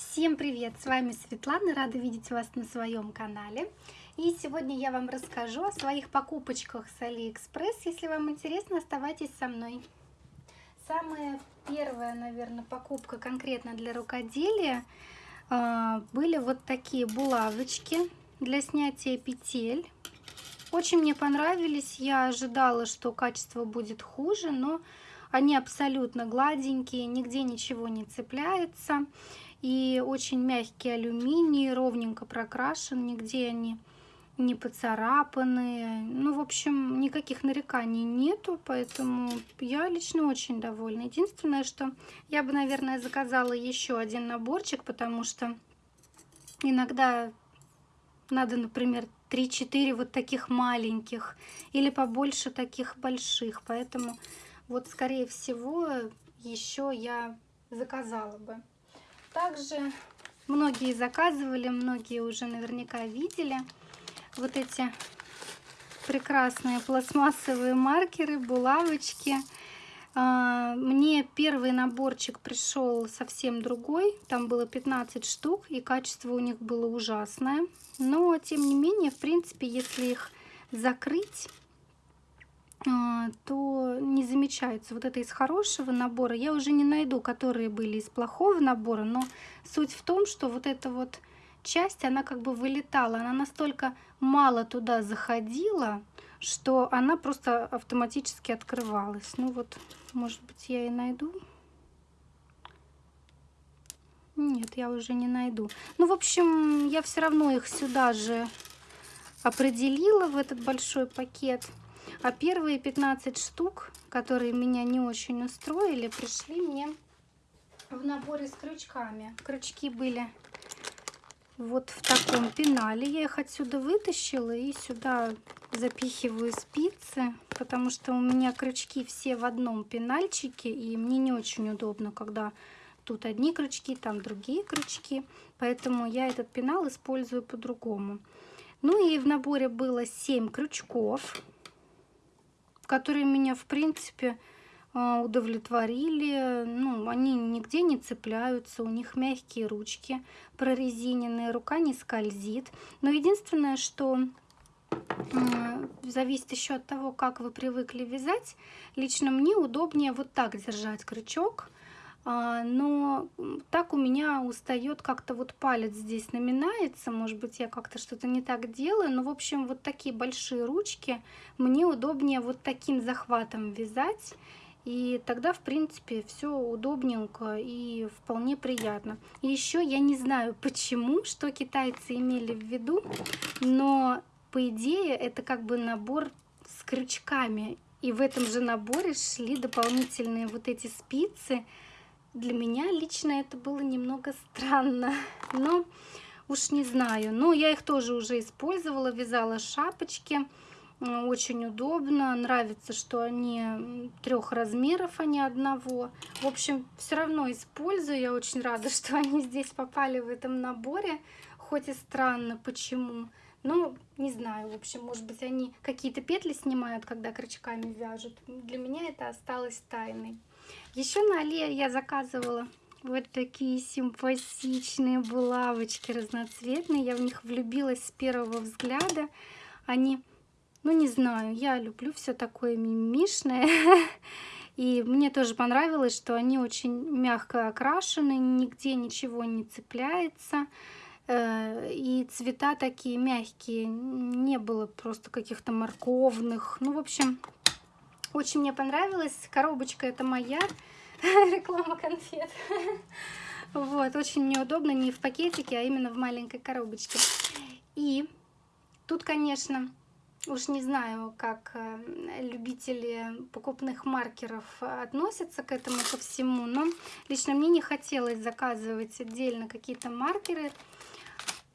Всем привет! С вами Светлана, рада видеть вас на своем канале. И сегодня я вам расскажу о своих покупочках с Алиэкспресс. Если вам интересно, оставайтесь со мной. Самая первая, наверное, покупка конкретно для рукоделия а, были вот такие булавочки для снятия петель. Очень мне понравились. Я ожидала, что качество будет хуже, но они абсолютно гладенькие, нигде ничего не цепляется. И очень мягкий алюминий, ровненько прокрашен, нигде они не поцарапанные. Ну, в общем, никаких нареканий нету, поэтому я лично очень довольна. Единственное, что я бы, наверное, заказала еще один наборчик, потому что иногда надо, например, 3-4 вот таких маленьких или побольше таких больших. Поэтому вот, скорее всего, еще я заказала бы. Также многие заказывали, многие уже наверняка видели вот эти прекрасные пластмассовые маркеры, булавочки. А, мне первый наборчик пришел совсем другой, там было 15 штук, и качество у них было ужасное. Но, тем не менее, в принципе, если их закрыть, а, то не замечается. Вот это из хорошего набора. Я уже не найду, которые были из плохого набора, но суть в том, что вот эта вот часть, она как бы вылетала. Она настолько мало туда заходила, что она просто автоматически открывалась. Ну вот, может быть, я и найду. Нет, я уже не найду. Ну, в общем, я все равно их сюда же определила в этот большой пакет. А первые 15 штук, которые меня не очень устроили, пришли мне в наборе с крючками. Крючки были вот в таком пенале. Я их отсюда вытащила и сюда запихиваю спицы, потому что у меня крючки все в одном пенальчике, и мне не очень удобно, когда тут одни крючки, там другие крючки. Поэтому я этот пенал использую по-другому. Ну и в наборе было 7 крючков которые меня, в принципе, а, удовлетворили. Ну, они нигде не цепляются, у них мягкие ручки, прорезиненные, рука не скользит. Но единственное, что зависит еще от того, как вы привыкли вязать. Лично мне удобнее вот так держать крючок, но так у меня устает как-то вот палец здесь наминается, может быть я как-то что-то не так делаю, но в общем вот такие большие ручки мне удобнее вот таким захватом вязать, и тогда в принципе все удобненько и вполне приятно. И еще я не знаю почему, что китайцы имели в виду, но по идее это как бы набор с крючками, и в этом же наборе шли дополнительные вот эти спицы, для меня лично это было немного странно, но уж не знаю. Но я их тоже уже использовала, вязала шапочки, очень удобно. Нравится, что они трех размеров, а не одного. В общем, все равно использую. Я очень рада, что они здесь попали в этом наборе, хоть и странно, почему. Ну, не знаю, в общем, может быть, они какие-то петли снимают, когда крючками вяжут. Для меня это осталось тайной. Еще на Али я заказывала вот такие симпатичные булавочки разноцветные. Я в них влюбилась с первого взгляда. Они, ну не знаю, я люблю все такое мимишное. И мне тоже понравилось, что они очень мягко окрашены, нигде ничего не цепляется. Э, и цвета такие мягкие, не было просто каких-то морковных. Ну, в общем, очень мне понравилось. Коробочка это моя. Реклама конфет. Вот, очень мне удобно не в пакетике, а именно в маленькой коробочке. И тут, конечно, уж не знаю, как э, любители покупных маркеров относятся к этому ко всему, но лично мне не хотелось заказывать отдельно какие-то маркеры.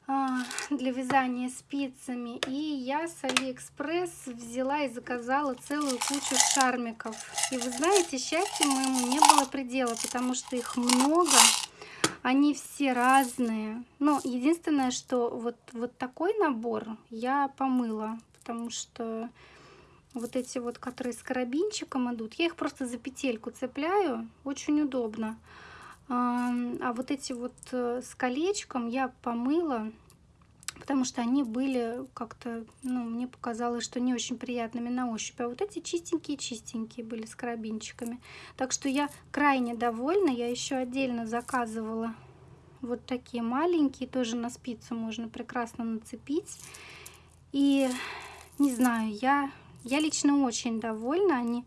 А, для вязания спицами. И я с Алиэкспресс взяла и заказала целую кучу шармиков. И вы знаете, счастью моему не было предела, потому что их много. Они все разные. Но единственное, что вот, вот такой набор я помыла, потому что вот эти вот, которые с карабинчиком идут, я их просто за петельку цепляю, очень удобно. А вот эти вот э, с колечком я помыла, потому что они были как-то, ну, мне показалось, что не очень приятными на ощупь. А вот эти чистенькие-чистенькие были с карабинчиками. Так что я крайне довольна. Я еще отдельно заказывала вот такие маленькие, тоже на спицу можно прекрасно нацепить. И не знаю, я, я лично очень довольна. Они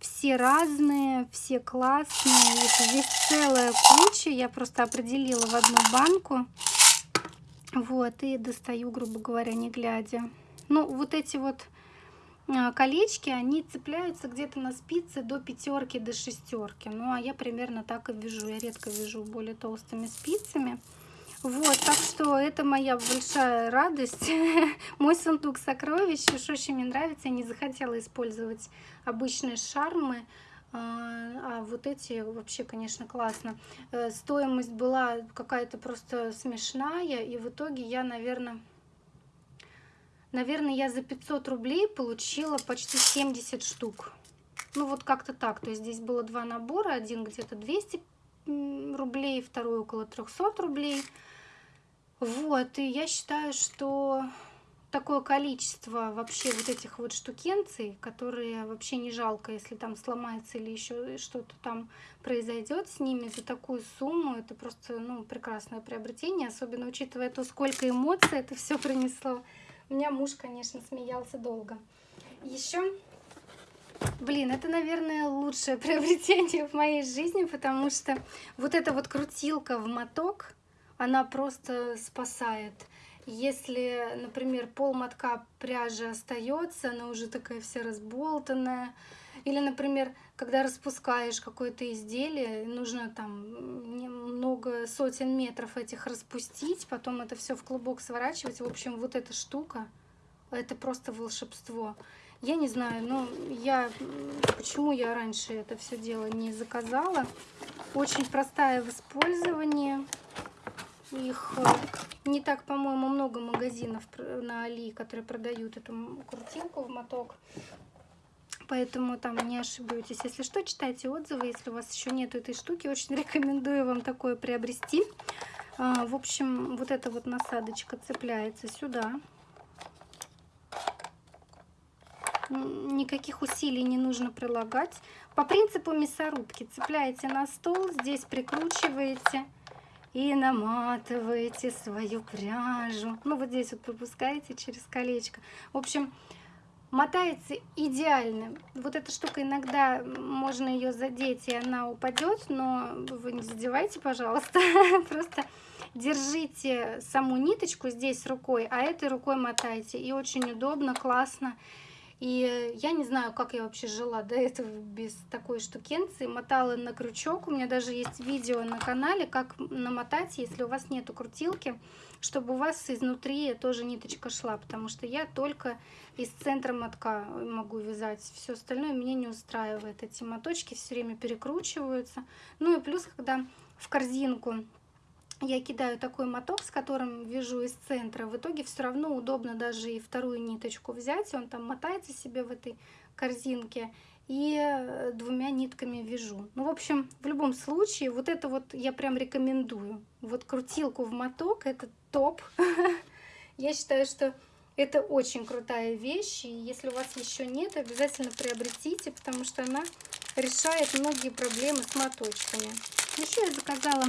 все разные, все классные. И здесь целая куча. Я просто определила в одну банку. Вот, и достаю, грубо говоря, не глядя. Ну, вот эти вот а, колечки, они цепляются где-то на спице до пятерки, до шестерки. Ну, а я примерно так и вяжу. Я редко вяжу более толстыми спицами. Вот, так что это моя большая радость. Мой сундук сокровищ. Уж очень мне нравится. Я не захотела использовать обычные шармы. А, а вот эти вообще, конечно, классно. Э, стоимость была какая-то просто смешная. И в итоге я, наверное... Наверное, я за 500 рублей получила почти 70 штук. Ну, вот как-то так. То есть здесь было два набора. Один где-то 200 рублей, второй около 300 рублей. Вот, и я считаю, что такое количество вообще вот этих вот штукенций, которые вообще не жалко, если там сломается или еще что-то там произойдет с ними за такую сумму. Это просто, ну, прекрасное приобретение, особенно учитывая то, сколько эмоций это все принесло. У меня муж, конечно, смеялся долго. Еще, блин, это, наверное, лучшее приобретение в моей жизни, потому что вот эта вот крутилка в моток, она просто спасает. Если, например, пол мотка пряжи остается, она уже такая вся разболтанная, или, например, когда распускаешь какое-то изделие, нужно там много сотен метров этих распустить, потом это все в клубок сворачивать. В общем, вот эта штука, это просто волшебство. Я не знаю, но я почему я раньше это все дело не заказала. Очень простая в использовании. Их э, не так, по-моему, много магазинов на Али, которые продают эту крутилку в моток. Поэтому там не ошибетесь. Если что, читайте отзывы. Если у вас еще нет этой штуки, очень рекомендую вам такое приобрести. А, в общем, вот эта вот насадочка цепляется сюда. Никаких усилий не нужно прилагать. По принципу мясорубки цепляете на стол, здесь прикручиваете и наматываете свою пряжу. Ну, вот здесь вот пропускаете через колечко. В общем, мотается идеально. Вот эта штука иногда можно ее задеть, и она упадет, но вы не задевайте, пожалуйста. Просто держите саму ниточку здесь рукой, а этой рукой мотайте. И очень удобно, классно. И я не знаю, как я вообще жила до этого без такой штукенции. Мотала на крючок. У меня даже есть видео на канале, как намотать, если у вас нету крутилки, чтобы у вас изнутри тоже ниточка шла. Потому что я только из центра мотка могу вязать. Все остальное меня не устраивает. Эти моточки все время перекручиваются. Ну и плюс, когда в корзинку я кидаю такой моток, с которым вяжу из центра. В итоге все равно удобно даже и вторую ниточку взять. Он там мотается себе в этой корзинке. И э, двумя нитками вяжу. Ну, в общем, в любом случае, вот это вот я прям рекомендую. Вот крутилку в моток, это топ. Я считаю, что это очень крутая вещь. И если у вас еще нет, обязательно приобретите, потому что она решает многие проблемы с моточками. Еще я заказала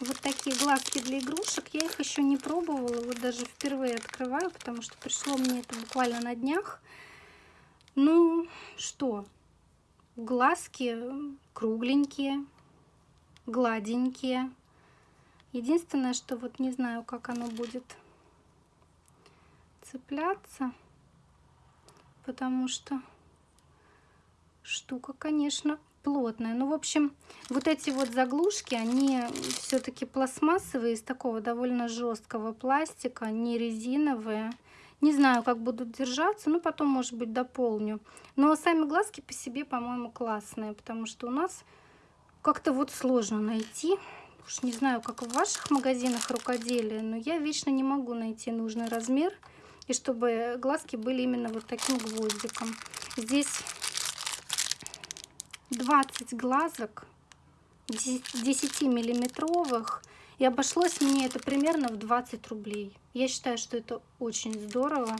вот такие глазки для игрушек. Я их еще не пробовала, вот даже впервые открываю, потому что пришло мне это буквально на днях. Ну, что, глазки кругленькие, гладенькие. Единственное, что вот не знаю, как оно будет цепляться, потому что штука, конечно, плотная. Ну, в общем, вот эти вот заглушки, они все-таки пластмассовые, из такого довольно жесткого пластика, не резиновые. Не знаю, как будут держаться, но потом, может быть, дополню. Но сами глазки по себе, по-моему, классные, потому что у нас как-то вот сложно найти. Уж не знаю, как в ваших магазинах рукоделия, но я вечно не могу найти нужный размер. И чтобы глазки были именно вот таким гвоздиком. Здесь 20 глазок. 10 миллиметровых. И обошлось мне это примерно в 20 рублей. Я считаю, что это очень здорово.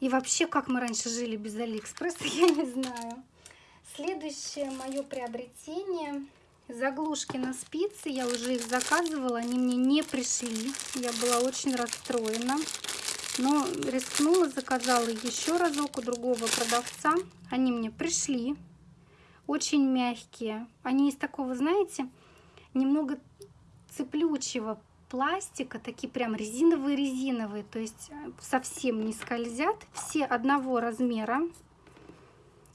И вообще, как мы раньше жили без Алиэкспресса, я не знаю. Следующее мое приобретение. Заглушки на спицы. Я уже их заказывала, они мне не пришли. Я была очень расстроена. Но рискнула, заказала еще разок у другого продавца. Они мне пришли. Очень мягкие. Они из такого, знаете, немного цеплючего пластика, такие прям резиновые-резиновые, то есть э, совсем не скользят, все одного размера.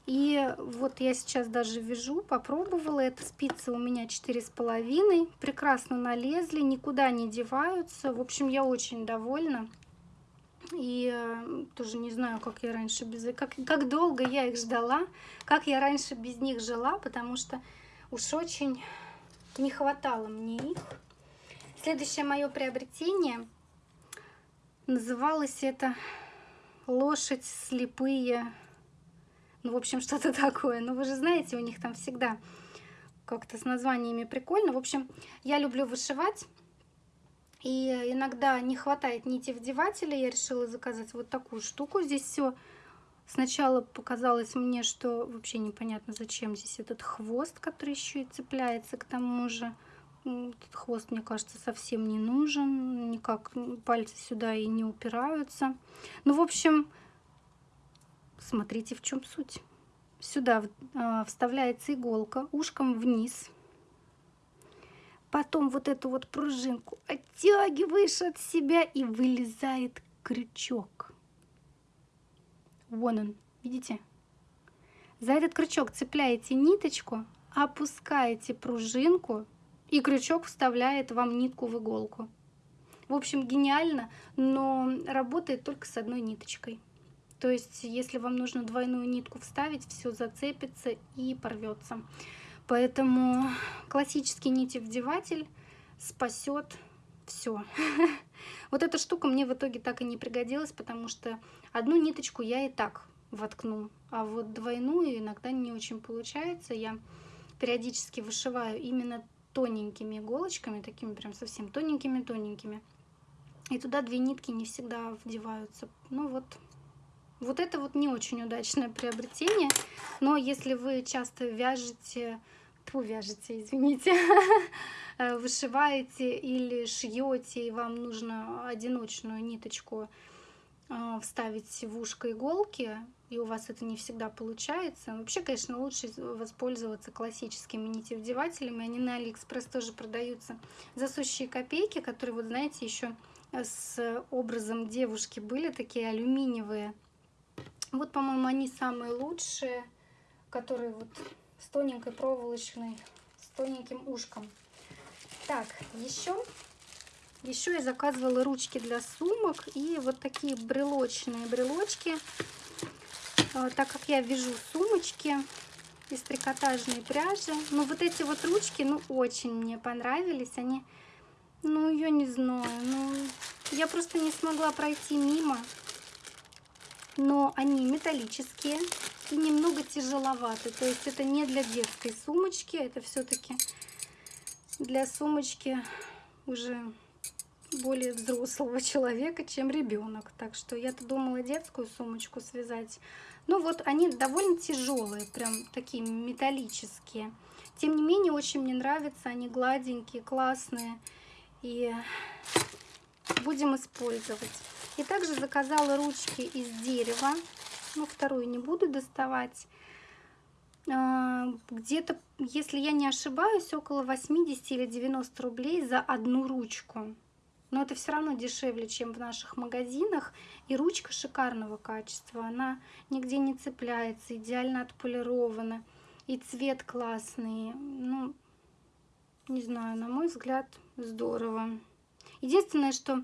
И вот я сейчас даже вяжу, попробовала, это спицы у меня четыре с половиной, прекрасно налезли, никуда не деваются, в общем, я очень довольна. И тоже не знаю, как я раньше без... Как, как долго я их ждала, как я раньше без них жила, потому что уж очень не хватало мне их. Следующее мое приобретение называлось это лошадь слепые. Ну, в общем, что-то такое. Ну, вы же знаете, у них там всегда как-то с названиями прикольно. В общем, я люблю вышивать. И иногда не хватает нити вдевателя. Я решила заказать вот такую штуку. Здесь все сначала показалось мне, что вообще непонятно, зачем здесь этот хвост, который еще и цепляется к тому же. Этот хвост, мне кажется, совсем не нужен. Никак пальцы сюда и не упираются. Ну, в общем, смотрите, в чем суть. Сюда а, вставляется иголка ушком вниз. Потом вот эту вот пружинку оттягиваешь от себя и вылезает крючок. Вон он, видите? За этот крючок цепляете ниточку, опускаете пружинку и крючок вставляет вам нитку в иголку. В общем, гениально, но работает только с одной ниточкой. То есть, если вам нужно двойную нитку вставить, все зацепится и порвется. Поэтому классический нитевдеватель спасет все. Вот эта штука мне в итоге так и не пригодилась, потому что одну ниточку я и так воткну, а вот двойную иногда не очень получается. Я периодически вышиваю именно тоненькими иголочками, такими прям совсем тоненькими-тоненькими. И туда две нитки не всегда вдеваются. Ну вот, вот это вот не очень удачное приобретение. Но если вы часто вяжете, тьфу, вяжете, извините, вышиваете или шьете, и вам нужно одиночную ниточку а, вставить в ушко иголки, и у вас это не всегда получается. Вообще, конечно, лучше воспользоваться классическими нитевдевателями. Они на Алиэкспресс тоже продаются за сущие копейки, которые, вот знаете, еще с образом девушки были такие алюминиевые. Вот, по-моему, они самые лучшие, которые вот с тоненькой проволочной, с тоненьким ушком. Так, еще еще я заказывала ручки для сумок и вот такие брелочные брелочки. А, так как я вяжу сумочки из трикотажной пряжи. Но вот эти вот ручки, ну, очень мне понравились. Они, ну, я не знаю, ну, я просто не смогла пройти мимо. Но они металлические и немного тяжеловаты. То есть это не для детской сумочки, это все-таки для сумочки уже более взрослого человека, чем ребенок. Так что я-то думала детскую сумочку связать. Ну вот они довольно тяжелые, прям такие металлические. Тем не менее, очень мне нравятся, они гладенькие, классные. И будем использовать. И также заказала ручки из дерева. Ну, вторую не буду доставать. А, где-то, если я не ошибаюсь, около 80 или 90 рублей за одну ручку но это все равно дешевле, чем в наших магазинах. И ручка шикарного качества, она нигде не цепляется, идеально отполирована. И цвет классный, ну, не знаю, на мой взгляд, здорово. Единственное, что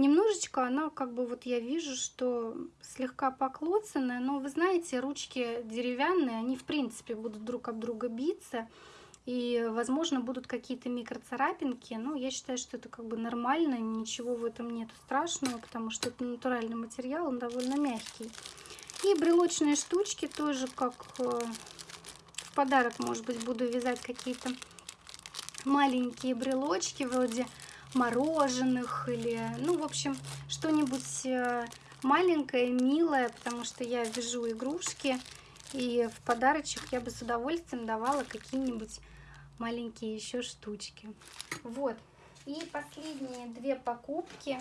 немножечко она, как бы вот я вижу, что слегка поклоцанная, но вы знаете, ручки деревянные, они в принципе будут друг об друга биться. И, возможно, будут какие-то микроцарапинки. Но я считаю, что это как бы нормально. Ничего в этом нет страшного, потому что это натуральный материал, он довольно мягкий. И брелочные штучки тоже как э, в подарок, может быть, буду вязать какие-то маленькие брелочки вроде мороженых или, ну, в общем, что-нибудь э, маленькое, милое, потому что я вяжу игрушки, и в подарочек я бы с удовольствием давала какие-нибудь маленькие еще штучки. Вот. И последние две покупки.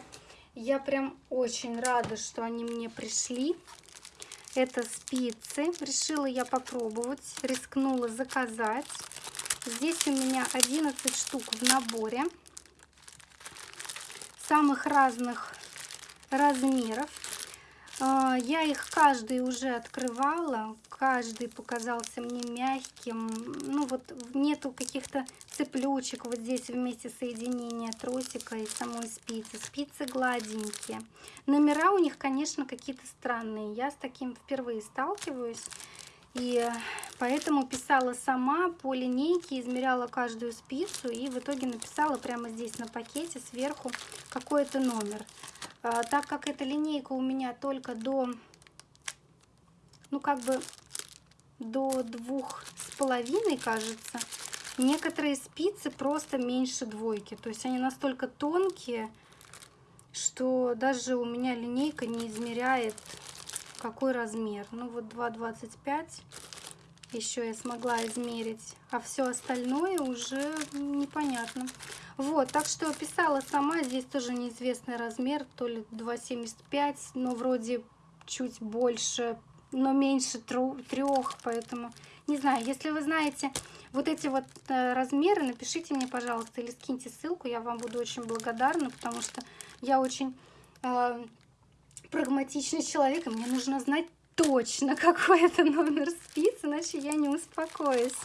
Я прям очень рада, что они мне пришли. Это спицы. Решила я попробовать, рискнула заказать. Здесь у меня 11 штук в наборе. Самых разных размеров. А, я их каждый уже открывала, каждый показался мне мягким. Ну вот нету каких-то цеплючек вот здесь вместе соединения тросика и самой спицы. Спицы гладенькие. Номера у них, конечно, какие-то странные. Я с таким впервые сталкиваюсь. И поэтому писала сама по линейке, измеряла каждую спицу и в итоге написала прямо здесь на пакете сверху какой-то номер. А, так как эта линейка у меня только до, ну как бы до двух с половиной, кажется, некоторые спицы просто меньше двойки. То есть они настолько тонкие, что даже у меня линейка не измеряет какой размер. Ну вот 2,25 еще я смогла измерить, а все остальное уже непонятно. Вот, так что писала сама, здесь тоже неизвестный размер, то ли 2,75, но вроде чуть больше, но меньше трех, поэтому не знаю, если вы знаете вот эти вот э, размеры, напишите мне, пожалуйста, или скиньте ссылку, я вам буду очень благодарна, потому что я очень э, прагматичный человек, и мне нужно знать точно, какой это номер спиц, иначе я не успокоюсь.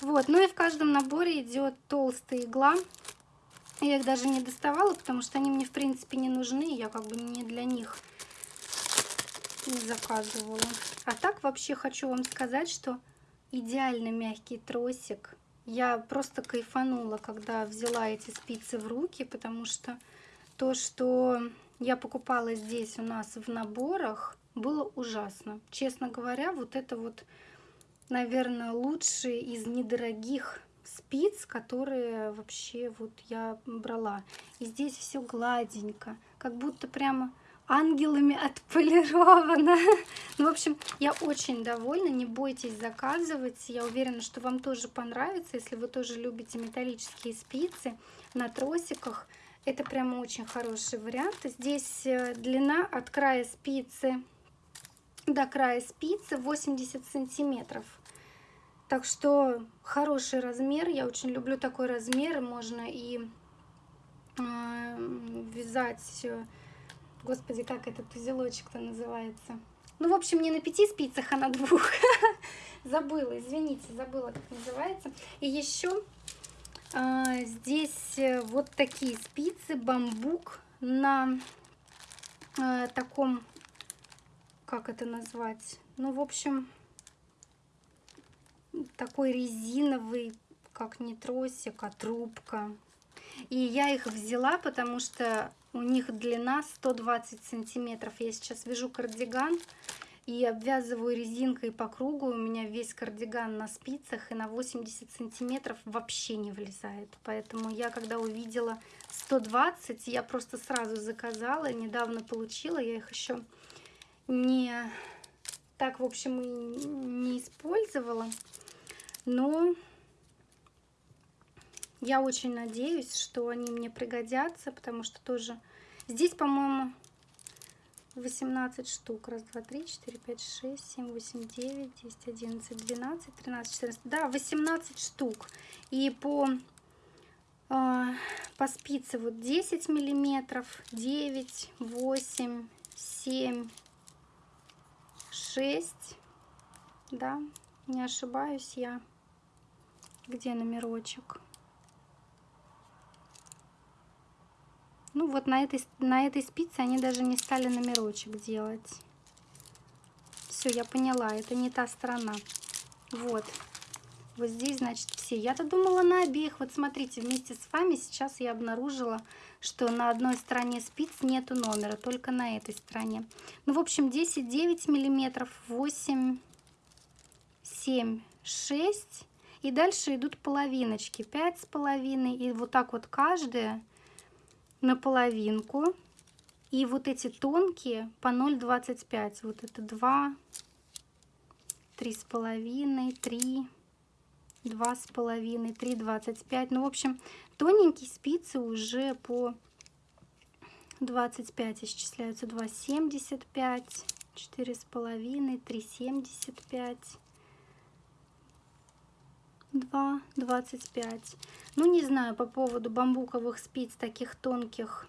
Вот, ну и в каждом наборе идет толстая игла. Я их даже не доставала, потому что они мне, в принципе, не нужны. Я как бы не для них заказывала. А так вообще хочу вам сказать, что идеально мягкий тросик. Я просто кайфанула, когда взяла эти спицы в руки, потому что то, что я покупала здесь у нас в наборах, было ужасно. Честно говоря, вот это вот, наверное, лучшие из недорогих спиц, которые вообще вот я брала. И здесь все гладенько, как будто прямо ангелами отполировано. Ну, в общем, я очень довольна. Не бойтесь заказывать. Я уверена, что вам тоже понравится, если вы тоже любите металлические спицы на тросиках. Это прямо очень хороший вариант. Здесь э, длина от края спицы до края спицы 80 сантиметров. Так что хороший размер. Я очень люблю такой размер. Можно и э, вязать... Э, господи, как этот узелочек-то называется? Ну, в общем, не на пяти спицах, а на двух. Забыла, извините, забыла, как называется. И еще здесь э, вот такие спицы, бамбук на а, таком, как это назвать? Ну, в общем, такой резиновый, как не тросик, а трубка. И я их взяла, потому что у них длина 120 сантиметров. Я сейчас вяжу кардиган и обвязываю резинкой по кругу. У меня весь кардиган на спицах и на 80 сантиметров вообще не влезает. Поэтому я, когда увидела 120, я просто сразу заказала. Недавно получила. Я их еще не так, в общем, и не использовала. Но я очень надеюсь, что они мне пригодятся, потому что тоже... Здесь, по-моему, 18 штук. Раз, два, три, четыре, пять, шесть, семь, восемь, девять, десять, одиннадцать, двенадцать, тринадцать, четырнадцать. Да, 18 штук. И по, э, по спице вот 10 миллиметров, 9, 8, 7, 6. Да, не ошибаюсь я. Где номерочек? Ну вот на этой, на этой спице они даже не стали номерочек делать. Все, я поняла, это не та сторона. Вот. Вот здесь, значит, все. Я-то думала на обеих. Вот смотрите, вместе с вами сейчас я обнаружила, что на одной стороне спиц нету номера, только на этой стороне. Ну, в общем, 10, 9 миллиметров, 8, 7, 6. И дальше идут половиночки, пять с половиной, и вот так вот каждая на половинку. И вот эти тонкие по 0,25. Вот это 2, три с половиной, три, два с половиной, три двадцать пять. Ну, в общем, тоненькие спицы уже по 25 исчисляются. 2,75, четыре с половиной, три семьдесят пять. 2, 25. Ну, не знаю по поводу бамбуковых спиц таких тонких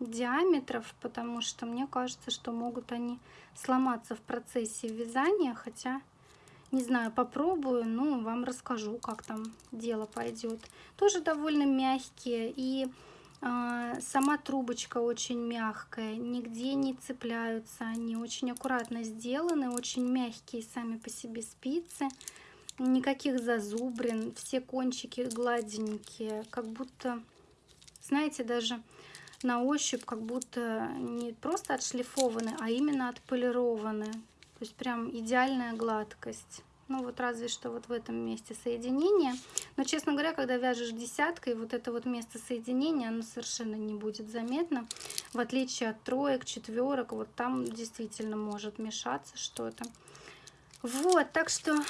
диаметров, потому что мне кажется, что могут они сломаться в процессе вязания, хотя, не знаю, попробую, ну, вам расскажу, как там дело пойдет. Тоже довольно мягкие, и э, сама трубочка очень мягкая, нигде не цепляются, они очень аккуратно сделаны, очень мягкие сами по себе спицы, никаких зазубрин, все кончики гладенькие, как будто, знаете, даже на ощупь как будто не просто отшлифованы, а именно отполированы. То есть прям идеальная гладкость. Ну вот разве что вот в этом месте соединения. Но, честно говоря, когда вяжешь десяткой, вот это вот место соединения, оно совершенно не будет заметно. В отличие от троек, четверок, вот там действительно может мешаться что-то. Вот, так что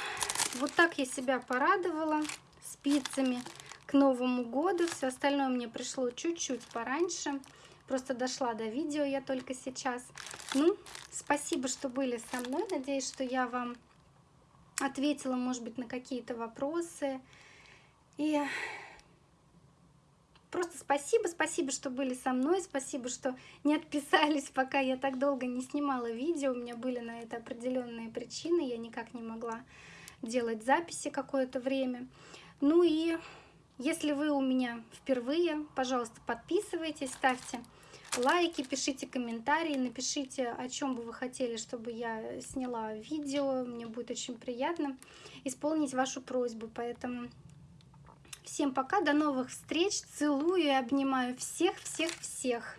вот так я себя порадовала спицами к Новому году. Все остальное мне пришло чуть-чуть пораньше. Просто дошла до видео я только сейчас. Ну, спасибо, что были со мной. Надеюсь, что я вам ответила, может быть, на какие-то вопросы. И просто спасибо, спасибо, что были со мной, спасибо, что не отписались, пока я так долго не снимала видео. У меня были на это определенные причины, я никак не могла делать записи какое-то время. Ну и если вы у меня впервые, пожалуйста, подписывайтесь, ставьте лайки, пишите комментарии, напишите, о чем бы вы хотели, чтобы я сняла видео. Мне будет очень приятно исполнить вашу просьбу. Поэтому всем пока, до новых встреч, целую и обнимаю всех-всех-всех.